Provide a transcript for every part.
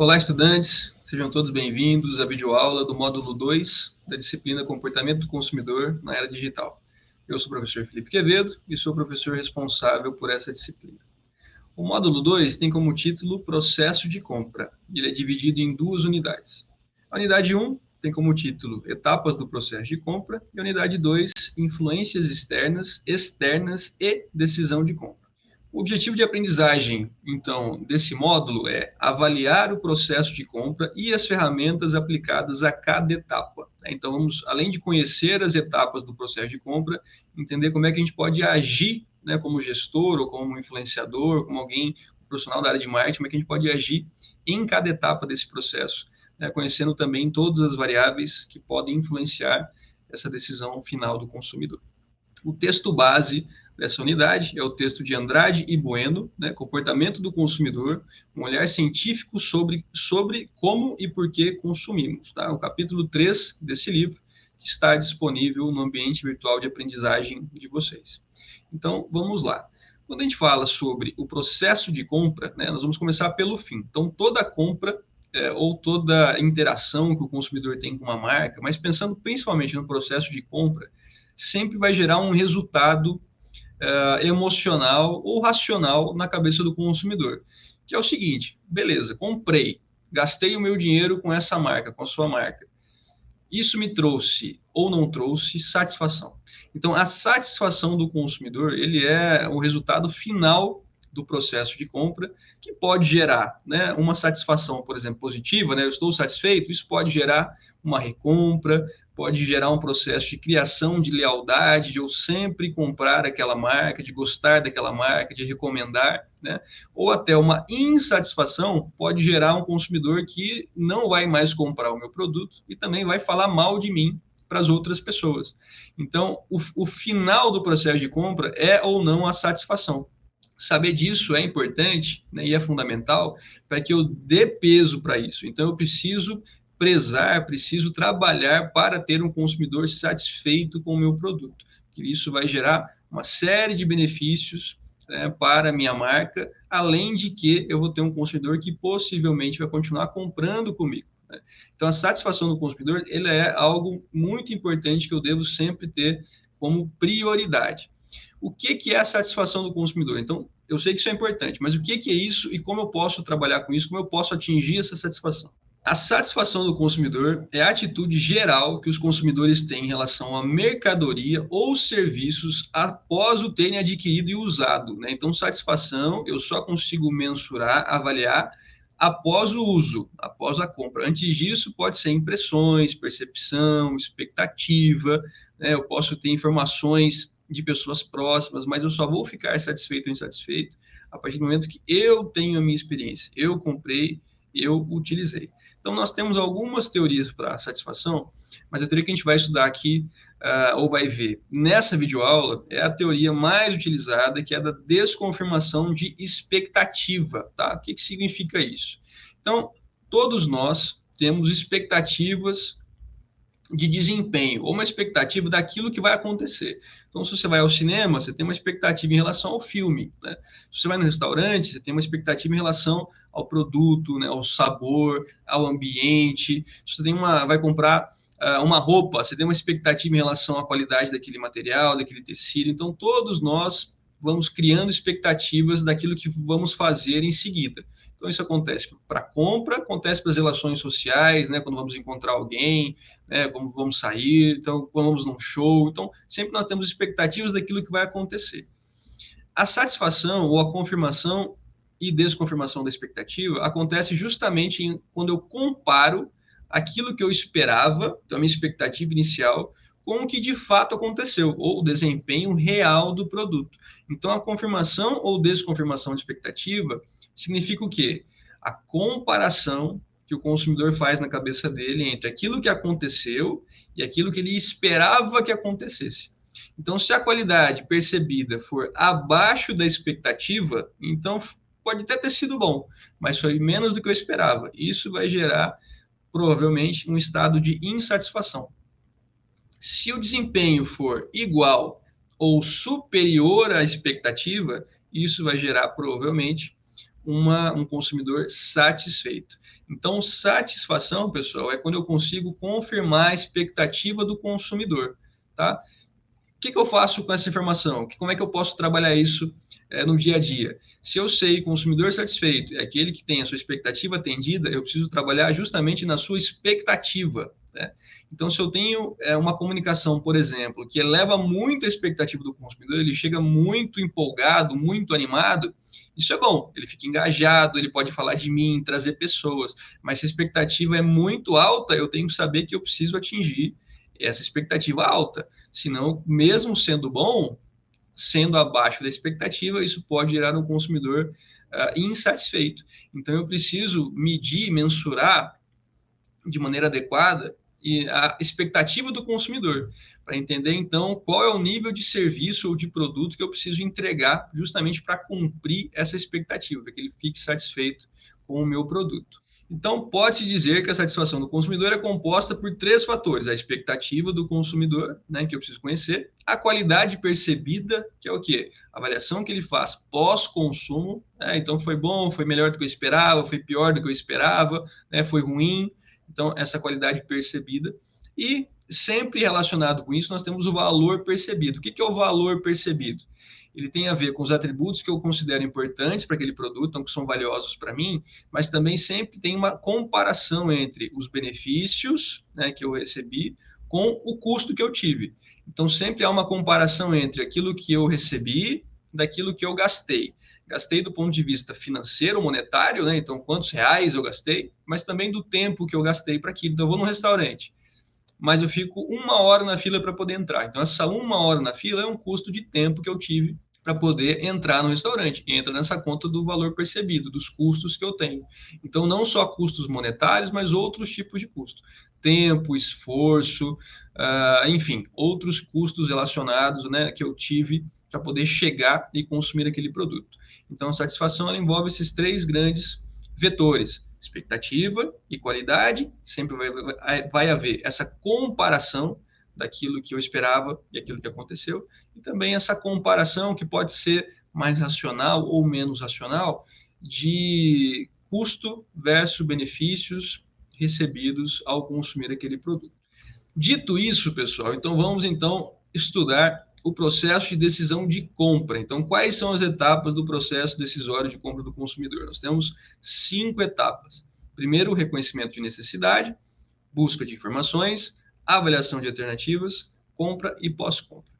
Olá, estudantes, sejam todos bem-vindos à videoaula do módulo 2 da disciplina Comportamento do Consumidor na Era Digital. Eu sou o professor Felipe Quevedo e sou o professor responsável por essa disciplina. O módulo 2 tem como título Processo de Compra. Ele é dividido em duas unidades. A unidade 1 um tem como título Etapas do Processo de Compra e a unidade 2 Influências externas, externas e decisão de compra. O objetivo de aprendizagem, então, desse módulo é avaliar o processo de compra e as ferramentas aplicadas a cada etapa. Né? Então, vamos, além de conhecer as etapas do processo de compra, entender como é que a gente pode agir né, como gestor ou como influenciador, como alguém profissional da área de marketing, como é que a gente pode agir em cada etapa desse processo, né, conhecendo também todas as variáveis que podem influenciar essa decisão final do consumidor. O texto base dessa unidade é o texto de Andrade e Bueno, né, Comportamento do Consumidor, um olhar científico sobre, sobre como e por que consumimos. Tá? O capítulo 3 desse livro que está disponível no ambiente virtual de aprendizagem de vocês. Então, vamos lá. Quando a gente fala sobre o processo de compra, né, nós vamos começar pelo fim. Então, toda compra é, ou toda interação que o consumidor tem com uma marca, mas pensando principalmente no processo de compra, sempre vai gerar um resultado uh, emocional ou racional na cabeça do consumidor, que é o seguinte: beleza, comprei, gastei o meu dinheiro com essa marca, com a sua marca. Isso me trouxe ou não trouxe satisfação. Então, a satisfação do consumidor ele é o resultado final do processo de compra, que pode gerar né, uma satisfação, por exemplo, positiva, né, eu estou satisfeito, isso pode gerar uma recompra, pode gerar um processo de criação de lealdade, de eu sempre comprar aquela marca, de gostar daquela marca, de recomendar, né? ou até uma insatisfação pode gerar um consumidor que não vai mais comprar o meu produto e também vai falar mal de mim para as outras pessoas. Então, o, o final do processo de compra é ou não a satisfação. Saber disso é importante né, e é fundamental para que eu dê peso para isso. Então, eu preciso prezar, preciso trabalhar para ter um consumidor satisfeito com o meu produto. Que isso vai gerar uma série de benefícios né, para a minha marca, além de que eu vou ter um consumidor que possivelmente vai continuar comprando comigo. Né? Então, a satisfação do consumidor ele é algo muito importante que eu devo sempre ter como prioridade. O que, que é a satisfação do consumidor? Então, eu sei que isso é importante, mas o que, que é isso e como eu posso trabalhar com isso, como eu posso atingir essa satisfação? A satisfação do consumidor é a atitude geral que os consumidores têm em relação à mercadoria ou serviços após o terem adquirido e usado. Né? Então, satisfação eu só consigo mensurar, avaliar após o uso, após a compra. Antes disso, pode ser impressões, percepção, expectativa, né? eu posso ter informações de pessoas próximas, mas eu só vou ficar satisfeito ou insatisfeito a partir do momento que eu tenho a minha experiência. Eu comprei, eu utilizei. Então, nós temos algumas teorias para satisfação, mas a teoria que a gente vai estudar aqui, uh, ou vai ver nessa videoaula, é a teoria mais utilizada, que é da desconfirmação de expectativa. Tá? O que, que significa isso? Então, todos nós temos expectativas de desempenho, ou uma expectativa daquilo que vai acontecer. Então, se você vai ao cinema, você tem uma expectativa em relação ao filme. Né? Se você vai no restaurante, você tem uma expectativa em relação ao produto, né, ao sabor, ao ambiente. Se você tem uma, vai comprar uh, uma roupa, você tem uma expectativa em relação à qualidade daquele material, daquele tecido. Então, todos nós vamos criando expectativas daquilo que vamos fazer em seguida. Então, isso acontece para compra, acontece para as relações sociais, né, quando vamos encontrar alguém, né, como vamos sair, então, quando vamos num show. Então, sempre nós temos expectativas daquilo que vai acontecer. A satisfação ou a confirmação e desconfirmação da expectativa acontece justamente em, quando eu comparo aquilo que eu esperava, então a minha expectativa inicial, com o que de fato aconteceu, ou o desempenho real do produto. Então, a confirmação ou desconfirmação de expectativa significa o quê? A comparação que o consumidor faz na cabeça dele entre aquilo que aconteceu e aquilo que ele esperava que acontecesse. Então, se a qualidade percebida for abaixo da expectativa, então pode até ter sido bom, mas foi menos do que eu esperava. Isso vai gerar, provavelmente, um estado de insatisfação. Se o desempenho for igual ou superior à expectativa, isso vai gerar, provavelmente, uma, um consumidor satisfeito. Então, satisfação, pessoal, é quando eu consigo confirmar a expectativa do consumidor, tá? O que, que eu faço com essa informação? Como é que eu posso trabalhar isso é, no dia a dia? Se eu sei consumidor satisfeito é aquele que tem a sua expectativa atendida, eu preciso trabalhar justamente na sua expectativa. Né? Então, se eu tenho é, uma comunicação, por exemplo, que eleva muito a expectativa do consumidor, ele chega muito empolgado, muito animado, isso é bom. Ele fica engajado, ele pode falar de mim, trazer pessoas. Mas se a expectativa é muito alta, eu tenho que saber que eu preciso atingir essa expectativa alta. Senão, mesmo sendo bom, sendo abaixo da expectativa, isso pode gerar um consumidor uh, insatisfeito. Então, eu preciso medir, mensurar de maneira adequada e a expectativa do consumidor, para entender então qual é o nível de serviço ou de produto que eu preciso entregar justamente para cumprir essa expectativa, para que ele fique satisfeito com o meu produto. Então, pode-se dizer que a satisfação do consumidor é composta por três fatores: a expectativa do consumidor, né, que eu preciso conhecer, a qualidade percebida, que é o quê? A avaliação que ele faz pós-consumo, né, então foi bom, foi melhor do que eu esperava, foi pior do que eu esperava, né, foi ruim, então essa qualidade percebida. E sempre relacionado com isso, nós temos o valor percebido. O que é o valor percebido? ele tem a ver com os atributos que eu considero importantes para aquele produto, então que são valiosos para mim, mas também sempre tem uma comparação entre os benefícios né, que eu recebi com o custo que eu tive. Então sempre há uma comparação entre aquilo que eu recebi daquilo que eu gastei. Gastei do ponto de vista financeiro, monetário, né? Então, quantos reais eu gastei, mas também do tempo que eu gastei para aquilo. Então, eu vou no restaurante, mas eu fico uma hora na fila para poder entrar. Então, essa uma hora na fila é um custo de tempo que eu tive para poder entrar no restaurante. Entra nessa conta do valor percebido, dos custos que eu tenho. Então, não só custos monetários, mas outros tipos de custo. Tempo, esforço, uh, enfim, outros custos relacionados né, que eu tive para poder chegar e consumir aquele produto. Então, a satisfação envolve esses três grandes vetores: expectativa e qualidade. Sempre vai, vai haver essa comparação daquilo que eu esperava e aquilo que aconteceu, e também essa comparação que pode ser mais racional ou menos racional de custo versus benefícios recebidos ao consumir aquele produto. Dito isso, pessoal, então vamos então estudar o processo de decisão de compra. Então, quais são as etapas do processo decisório de compra do consumidor? Nós temos cinco etapas. Primeiro, o reconhecimento de necessidade, busca de informações, avaliação de alternativas, compra e pós-compra.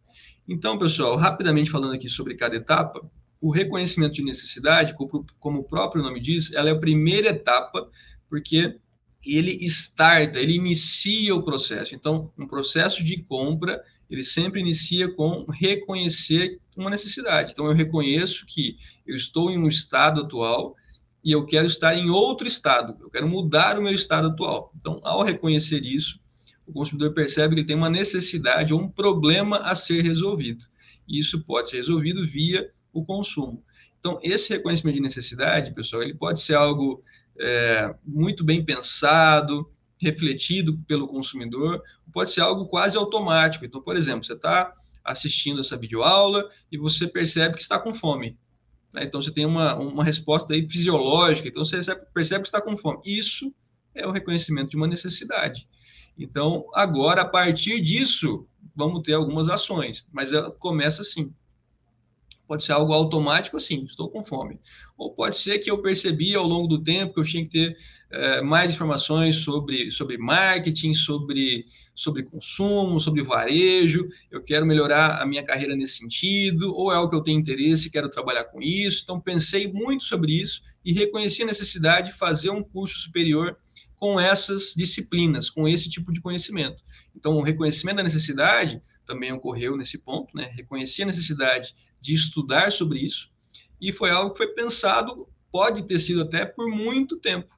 Então, pessoal, rapidamente falando aqui sobre cada etapa, o reconhecimento de necessidade, como o próprio nome diz, ela é a primeira etapa, porque ele starta, ele inicia o processo. Então, um processo de compra, ele sempre inicia com reconhecer uma necessidade. Então, eu reconheço que eu estou em um estado atual e eu quero estar em outro estado, eu quero mudar o meu estado atual. Então, ao reconhecer isso, o consumidor percebe que ele tem uma necessidade ou um problema a ser resolvido. E isso pode ser resolvido via o consumo. Então, esse reconhecimento de necessidade, pessoal, ele pode ser algo é, muito bem pensado, refletido pelo consumidor, pode ser algo quase automático. Então, por exemplo, você está assistindo essa videoaula e você percebe que está com fome. Né? Então, você tem uma, uma resposta aí fisiológica, então você percebe que está com fome. Isso é o reconhecimento de uma necessidade. Então, agora, a partir disso, vamos ter algumas ações, mas ela começa assim. Pode ser algo automático, assim, estou com fome. Ou pode ser que eu percebi ao longo do tempo que eu tinha que ter é, mais informações sobre, sobre marketing, sobre, sobre consumo, sobre varejo, eu quero melhorar a minha carreira nesse sentido, ou é algo que eu tenho interesse quero trabalhar com isso. Então, pensei muito sobre isso e reconheci a necessidade de fazer um curso superior com essas disciplinas, com esse tipo de conhecimento. Então, o reconhecimento da necessidade também ocorreu nesse ponto, né? Reconheci a necessidade de estudar sobre isso e foi algo que foi pensado, pode ter sido até por muito tempo.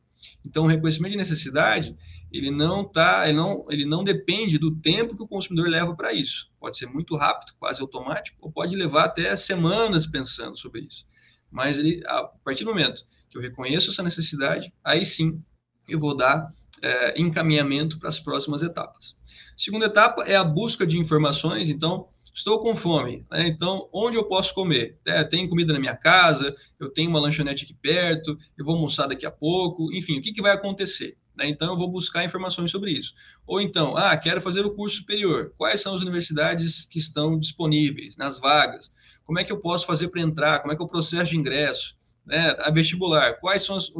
Então, o reconhecimento de necessidade, ele não tá, ele não, ele não depende do tempo que o consumidor leva para isso. Pode ser muito rápido, quase automático, ou pode levar até semanas pensando sobre isso. Mas ele, a partir do momento que eu reconheço essa necessidade, aí sim eu vou dar é, encaminhamento para as próximas etapas. Segunda etapa é a busca de informações. Então, Estou com fome, né? então onde eu posso comer? É, tem comida na minha casa, eu tenho uma lanchonete aqui perto, eu vou almoçar daqui a pouco, enfim, o que, que vai acontecer? Né? Então eu vou buscar informações sobre isso. Ou então, ah, quero fazer o curso superior. Quais são as universidades que estão disponíveis nas vagas? Como é que eu posso fazer para entrar? Como é que é o processo de ingresso? Né, a vestibular, quais são os,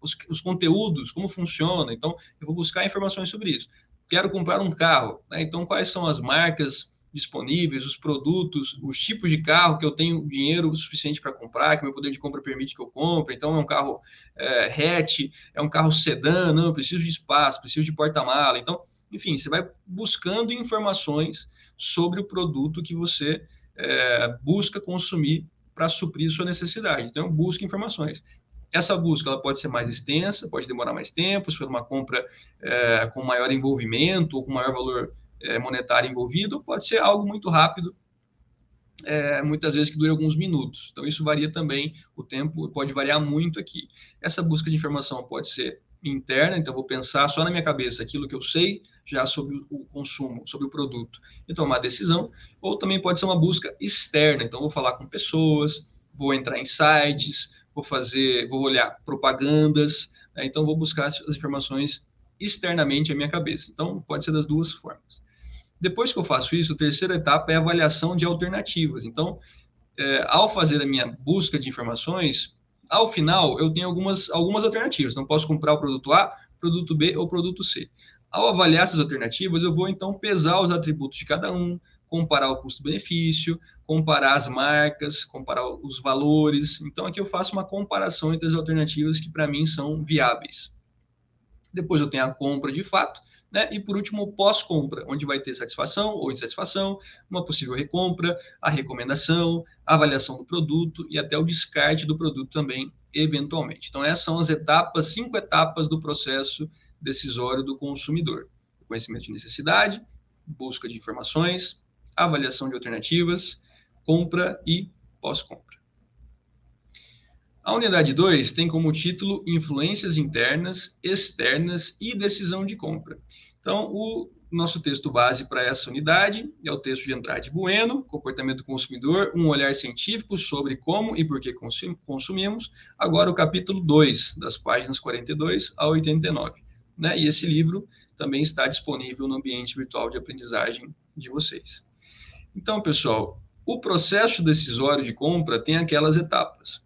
os, os, conteúdos, como funciona. Então, eu vou buscar informações sobre isso. Quero comprar um carro, né, então quais são as marcas disponíveis, os produtos, os tipos de carro que eu tenho dinheiro suficiente para comprar, que meu poder de compra permite que eu compre. Então, é um carro é, hatch, é um carro sedã, não, eu preciso de espaço, preciso de porta-mala. Então, enfim, você vai buscando informações sobre o produto que você é, busca consumir para suprir sua necessidade. Então, busca informações. Essa busca ela pode ser mais extensa, pode demorar mais tempo, se for uma compra é, com maior envolvimento ou com maior valor monetário envolvido, pode ser algo muito rápido, é, muitas vezes que dure alguns minutos. Então, isso varia também, o tempo pode variar muito aqui. Essa busca de informação pode ser interna, então vou pensar só na minha cabeça aquilo que eu sei já sobre o consumo, sobre o produto e tomar decisão, ou também pode ser uma busca externa, então vou falar com pessoas, vou entrar em sites, vou fazer, vou olhar propagandas, né? então vou buscar as informações externamente à minha cabeça. Então pode ser das duas formas. Depois que eu faço isso, a terceira etapa é a avaliação de alternativas. Então, é, ao fazer a minha busca de informações, ao final eu tenho algumas, algumas alternativas. Não posso comprar o produto A, produto B ou produto C. Ao avaliar essas alternativas, eu vou então pesar os atributos de cada um, comparar o custo-benefício, comparar as marcas, comparar os valores. Então, aqui eu faço uma comparação entre as alternativas que para mim são viáveis. Depois eu tenho a compra de fato, né? E por último, o pós-compra, onde vai ter satisfação ou insatisfação, uma possível recompra, a recomendação, a avaliação do produto e até o descarte do produto também, eventualmente. Então, essas são as etapas, cinco etapas do processo decisório do consumidor: conhecimento de necessidade, busca de informações, avaliação de alternativas, compra e pós-compra. A unidade 2 tem como título Influências internas, externas e decisão de compra. Então, o nosso texto base para essa unidade é o texto de Andrade Bueno, Comportamento do Consumidor, um olhar científico sobre como e por que consumimos. Agora, o capítulo 2, das páginas 42 a 89. Né? E esse livro também está disponível no ambiente virtual de aprendizagem de vocês. Então, pessoal, o processo decisório de compra tem aquelas etapas.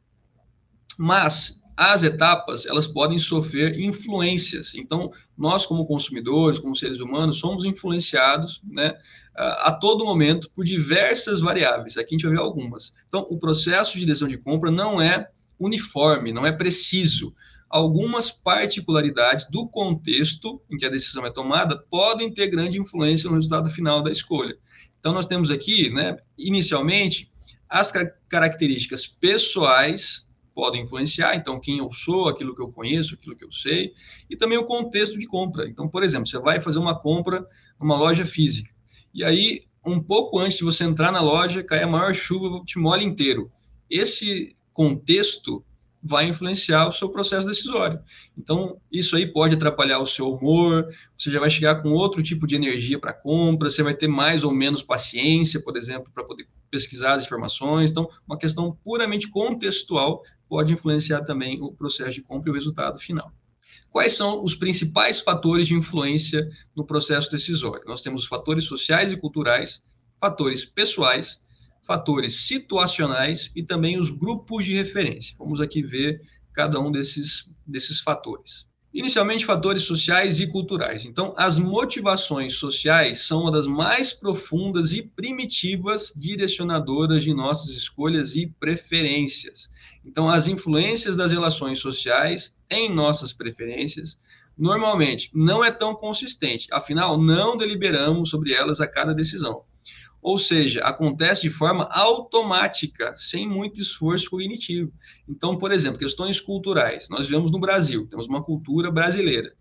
Mas as etapas elas podem sofrer influências. Então, nós como consumidores, como seres humanos, somos influenciados, né, a todo momento por diversas variáveis. Aqui a gente vai ver algumas. Então, o processo de decisão de compra não é uniforme, não é preciso. Algumas particularidades do contexto em que a decisão é tomada podem ter grande influência no resultado final da escolha. Então, nós temos aqui, né, inicialmente, as características pessoais podem influenciar, então quem eu sou, aquilo que eu conheço, aquilo que eu sei, e também o contexto de compra. Então, por exemplo, você vai fazer uma compra numa loja física, e aí, um pouco antes de você entrar na loja, cai a maior chuva, te molha inteiro. Esse contexto vai influenciar o seu processo decisório. Então, isso aí pode atrapalhar o seu humor, você já vai chegar com outro tipo de energia para compra, você vai ter mais ou menos paciência, por exemplo, para poder pesquisar as informações. Então, uma questão puramente contextual pode influenciar também o processo de compra e o resultado final. Quais são os principais fatores de influência no processo decisório? Nós temos fatores sociais e culturais, fatores pessoais, fatores situacionais e também os grupos de referência. Vamos aqui ver cada um desses, desses fatores. Inicialmente, fatores sociais e culturais. Então, as motivações sociais são uma das mais profundas e primitivas direcionadoras de nossas escolhas e preferências. Então, as influências das relações sociais em nossas preferências normalmente não é tão consistente, afinal, não deliberamos sobre elas a cada decisão. Ou seja, acontece de forma automática, sem muito esforço cognitivo. Então, por exemplo, questões culturais. Nós vivemos no Brasil, temos uma cultura brasileira.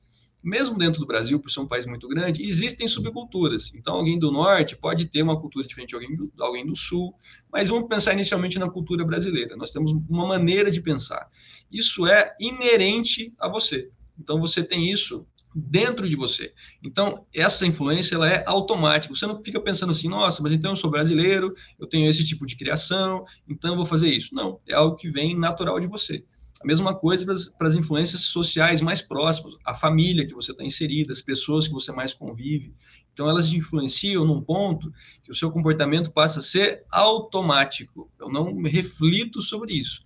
Mesmo dentro do Brasil, por ser um país muito grande, existem subculturas. Então, alguém do norte pode ter uma cultura diferente de alguém do, alguém do sul, mas vamos pensar inicialmente na cultura brasileira. Nós temos uma maneira de pensar. Isso é inerente a você. Então, você tem isso dentro de você. Então, essa influência ela é automática. Você não fica pensando assim, nossa, mas então eu sou brasileiro, eu tenho esse tipo de criação, então eu vou fazer isso. Não, é algo que vem natural de você. A mesma coisa para as influências sociais mais próximas, a família que você está inserida, as pessoas que você mais convive. Então, elas influenciam num ponto que o seu comportamento passa a ser automático. Eu não reflito sobre isso.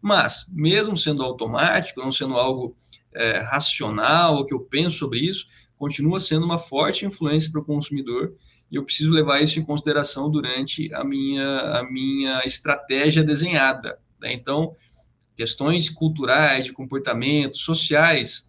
Mas, mesmo sendo automático, não sendo algo é, racional, ou que eu penso sobre isso, continua sendo uma forte influência para o consumidor e eu preciso levar isso em consideração durante a minha, a minha estratégia desenhada. Né? Então, questões culturais, de comportamento, sociais,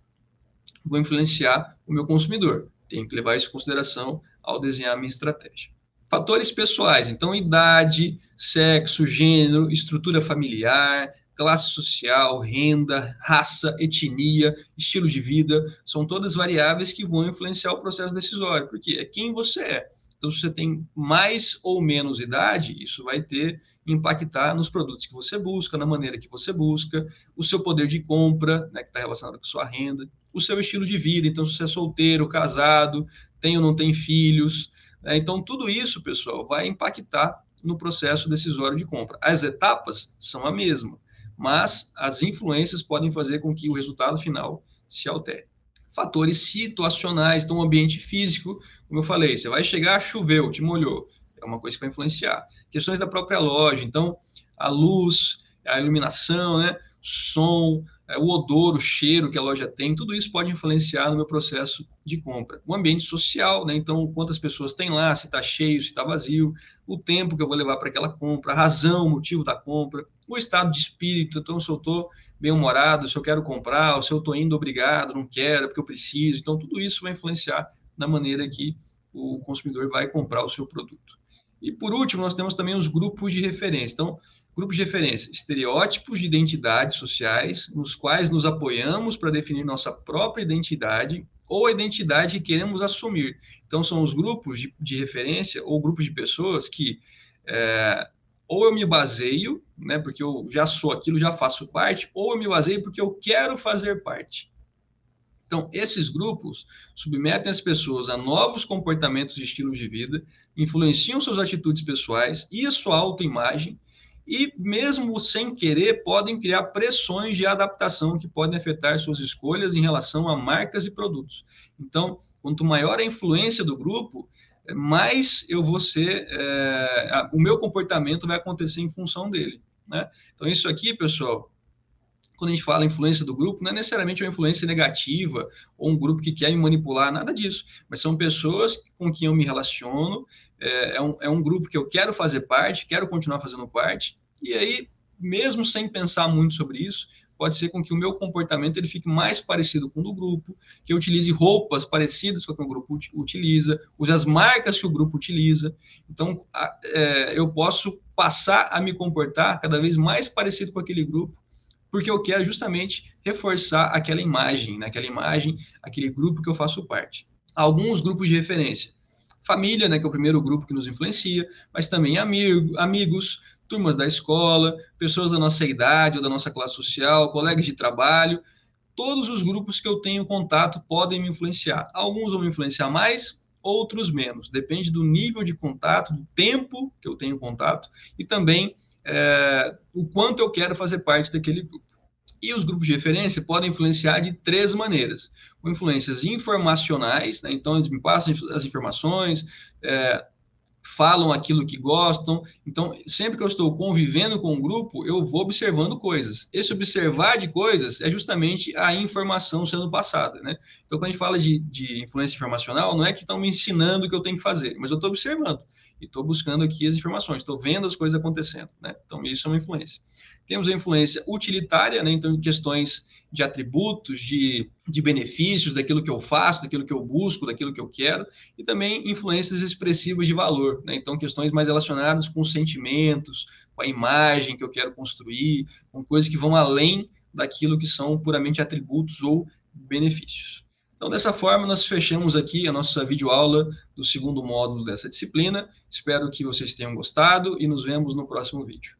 vão influenciar o meu consumidor. Tenho que levar isso em consideração ao desenhar a minha estratégia. Fatores pessoais, então idade, sexo, gênero, estrutura familiar, classe social, renda, raça, etnia, estilo de vida, são todas variáveis que vão influenciar o processo decisório, porque é quem você é. Então, se você tem mais ou menos idade, isso vai ter impactar nos produtos que você busca, na maneira que você busca, o seu poder de compra, né, que está relacionado com sua renda, o seu estilo de vida. Então, se você é solteiro, casado, tem ou não tem filhos. Né, então, tudo isso, pessoal, vai impactar no processo decisório de compra. As etapas são a mesma, mas as influências podem fazer com que o resultado final se altere fatores situacionais, então o ambiente físico, como eu falei, você vai chegar, choveu, te molhou, é uma coisa que vai influenciar. Questões da própria loja, então a luz, a iluminação, né, som, o odor, o cheiro que a loja tem, tudo isso pode influenciar no meu processo de compra. O ambiente social, né, então quantas pessoas tem lá, se está cheio, se está vazio, o tempo que eu vou levar para aquela compra, a razão, o motivo da compra, o estado de espírito, então se eu estou bem-humorado, se eu quero comprar, se eu estou indo obrigado, não quero, porque eu preciso, então tudo isso vai influenciar na maneira que o consumidor vai comprar o seu produto. E por último, nós temos também os grupos de referência. Então, grupos de referência, estereótipos de identidades sociais, nos quais nos apoiamos para definir nossa própria identidade ou a identidade que queremos assumir. Então, são os grupos de, de referência ou grupos de pessoas que é, ou eu me baseio, né, porque eu já sou aquilo, já faço parte, ou eu me baseio porque eu quero fazer parte. Então, esses grupos submetem as pessoas a novos comportamentos e estilos de vida, influenciam suas atitudes pessoais e a sua autoimagem, e mesmo sem querer, podem criar pressões de adaptação que podem afetar suas escolhas em relação a marcas e produtos. Então, quanto maior a influência do grupo, mais eu vou ser, é, o meu comportamento vai acontecer em função dele. Né? Então, isso aqui, pessoal, quando a gente fala influência do grupo, não é necessariamente uma influência negativa ou um grupo que quer me manipular, nada disso. Mas são pessoas com quem eu me relaciono, é, é, um, é um grupo que eu quero fazer parte, quero continuar fazendo parte, e aí, mesmo sem pensar muito sobre isso, pode ser com que o meu comportamento ele fique mais parecido com o do grupo, que eu utilize roupas parecidas com o que o grupo utiliza, use as marcas que o grupo utiliza. Então, é, eu posso passar a me comportar cada vez mais parecido com aquele grupo porque eu quero justamente reforçar aquela imagem, né? imagem, aquele grupo que eu faço parte. Alguns grupos de referência. Família, né, que é o primeiro grupo que nos influencia, mas também amigo, amigos, turmas da escola, pessoas da nossa idade ou da nossa classe social, colegas de trabalho. Todos os grupos que eu tenho contato podem me influenciar. Alguns vão me influenciar mais, outros menos. Depende do nível de contato, do tempo que eu tenho contato e também é, o quanto eu quero fazer parte daquele grupo. E os grupos de referência podem influenciar de três maneiras. Com influências informacionais, né? então eles me passam as informações, é, falam aquilo que gostam. Então, sempre que eu estou convivendo com um grupo, eu vou observando coisas. Esse observar de coisas é justamente a informação sendo passada. Né? Então, quando a gente fala de, de influência informacional, não é que estão me ensinando o que eu tenho que fazer, mas eu estou observando e estou buscando aqui as informações, estou vendo as coisas acontecendo, né? Então, isso é uma influência. Temos a influência utilitária, né? Então, questões de atributos, de, de benefícios, daquilo que eu faço, daquilo que eu busco, daquilo que eu quero, e também influências expressivas de valor, né? Então, questões mais relacionadas com sentimentos, com a imagem que eu quero construir, com coisas que vão além daquilo que são puramente atributos ou benefícios. Então, dessa forma, nós fechamos aqui a nossa videoaula do segundo módulo dessa disciplina. Espero que vocês tenham gostado e nos vemos no próximo vídeo.